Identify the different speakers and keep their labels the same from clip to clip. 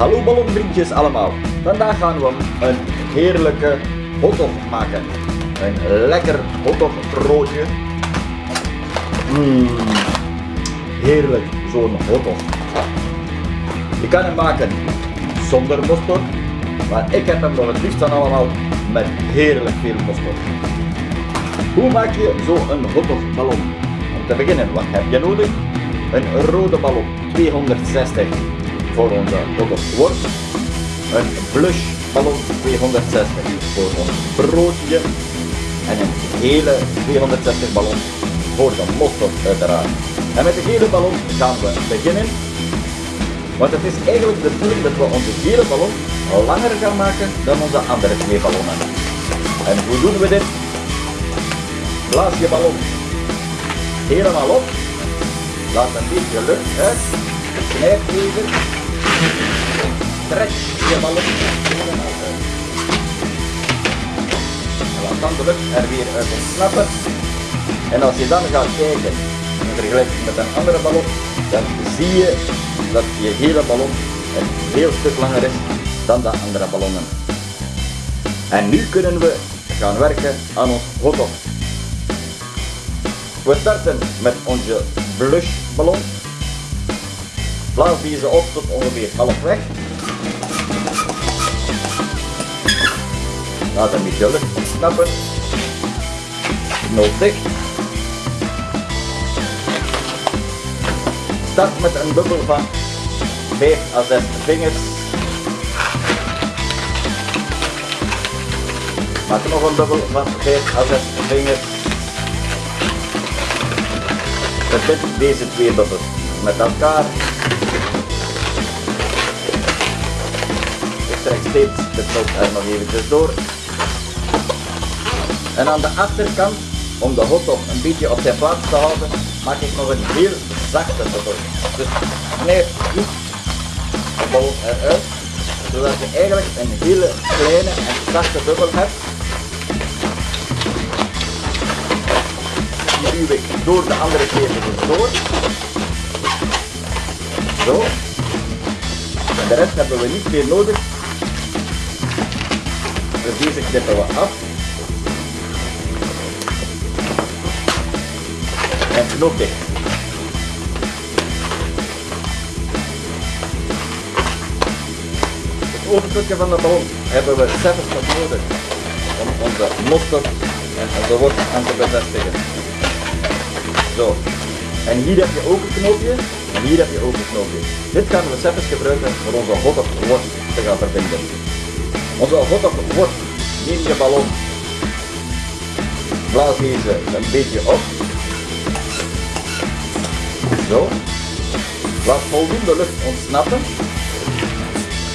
Speaker 1: Hallo ballonvriendjes allemaal. Vandaag gaan we een heerlijke hotdog maken. Een lekker hotdog broodje. Mmm, heerlijk zo'n hotdog. Je kan hem maken zonder mosterd, maar ik heb hem nog het liefst van allemaal met heerlijk veel mosterd. Hoe maak je zo'n hotdogballon? Om te beginnen, wat heb je nodig? Een rode ballon, 260 voor onze hotdogworst. Een blush ballon 260 voor ons broodje. En een hele 260 ballon voor de mosterd uiteraard. En met de gele ballon gaan we beginnen. Want het is eigenlijk de bedoeling dat we onze gele ballon langer gaan maken dan onze andere twee ballonnen. En hoe doen we dit? Blaas je ballon helemaal op. Laat een beetje lucht uit. Knijp even. Trek je uit. En laat dan lucht er weer uit ontsnappen. En als je dan gaat kijken in vergelijking met een andere ballon, dan zie je dat je hele ballon een heel stuk langer is dan de andere ballonnen. En nu kunnen we gaan werken aan ons hotdog. We starten met onze blush ballon. Blaas deze op tot ongeveer half weg. Laat beetje lucht ontsnappen. Knoop dicht. Start met een bubbel van 5 à 6 vingers. Maak nog een bubbel van 5 à 6 vingers. Verbind deze twee bubbels met elkaar. Steeds de er nog eventjes door. En aan de achterkant, om de hotdog een beetje op zijn plaats te houden, maak ik nog een heel zachte bubbel. Dus knijp goed de ballon eruit, zodat je eigenlijk een hele kleine en zachte bubbel hebt. Die duw ik door de andere twee bubbels door. Zo. En de rest hebben we niet meer nodig. Dus deze knippen we af. En knoop dicht. Het overstukje van de ballon hebben we zelfs nog nodig om onze mosterd en onze worst aan te bevestigen. Zo. En hier heb je ook een knoopje en hier heb je ook een knoopje. Dit gaan we zelfs gebruiken voor onze hotdogworst te gaan verbinden. Onze hotdogworst, neem je ballon, blaas deze een beetje op. Zo. Laat voldoende lucht ontsnappen.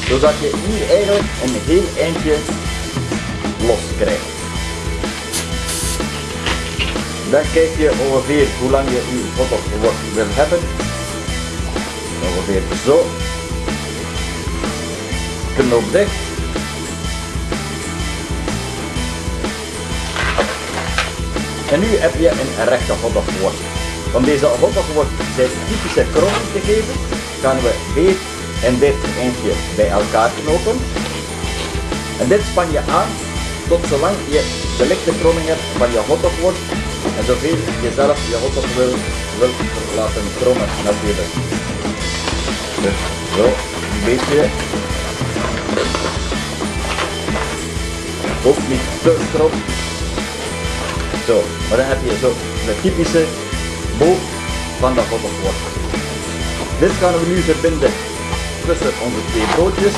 Speaker 1: Zodat je hier eigenlijk een heel eindje los krijgt. Dan kijk je ongeveer hoe lang je je hotdogworst wil hebben. Ongeveer zo. Knoop dicht. En nu heb je een rechte hotdogworst. Om deze hotdogworst zijn typische kromming te geven, gaan we dit en dit eindje bij elkaar knopen. En dit span je aan tot zolang je de lichte kromming hebt van je hotdogworst en zoveel je zelf je hotdog wil, laten krommen natuurlijk. Dus zo, een beetje. Ook niet te krom. Zo, maar dan heb je zo de typische boog van de hotdogworst. Dit gaan we nu verbinden tussen onze twee broodjes.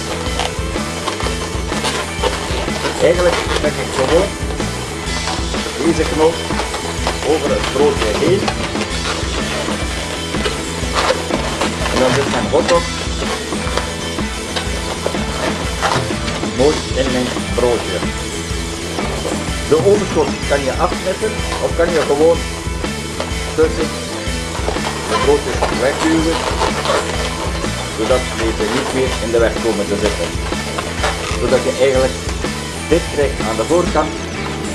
Speaker 1: Eigenlijk trek ik gewoon deze knoop over het broodje heen. En dan zit mijn hotdog mooi in mijn broodje. De overschot kan je afsnitten of kan je gewoon tussen de broodjes wegduwen, zodat deze niet meer in de weg komen te zitten. Zodat je eigenlijk dit krijgt aan de voorkant,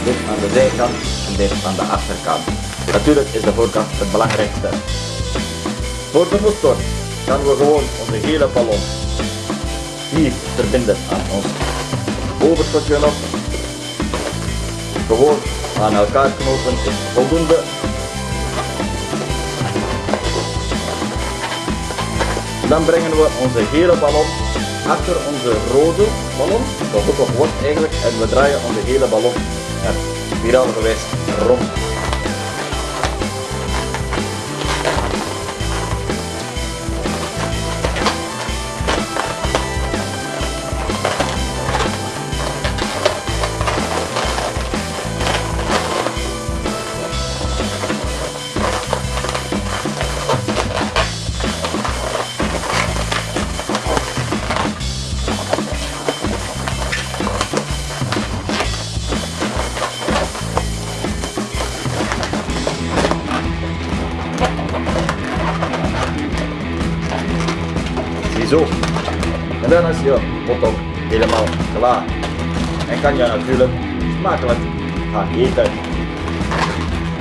Speaker 1: dit aan de zijkant en dit aan de achterkant. Natuurlijk is de voorkant het belangrijkste. Voor de mosterd gaan we gewoon onze hele ballon hier verbinden aan ons overstokje op. Gewoon aan elkaar knopen voldoende. Dan brengen we onze gele ballon achter onze rode ballon, de hotdog wordt eigenlijk, en we draaien onze hele ballon er gewijs rond. Ziezo. En dan is je hotdog helemaal klaar. En kan je natuurlijk smakelijk gaan eten.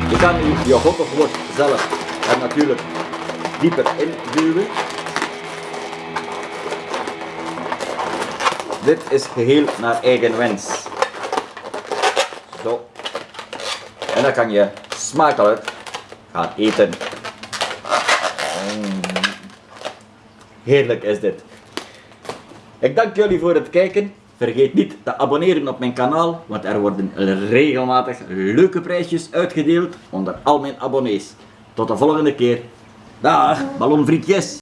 Speaker 1: Je kan nu je hotdogworst zelf er natuurlijk dieper in duwen. Dit is geheel naar eigen wens. Zo. En dan kan je smakelijk gaan eten. Mm. Heerlijk is dit. Ik dank jullie voor het kijken. Vergeet niet te abonneren op mijn kanaal, want er worden regelmatig leuke prijsjes uitgedeeld onder al mijn abonnees. Tot de volgende keer. Dag, ballonvriendjes!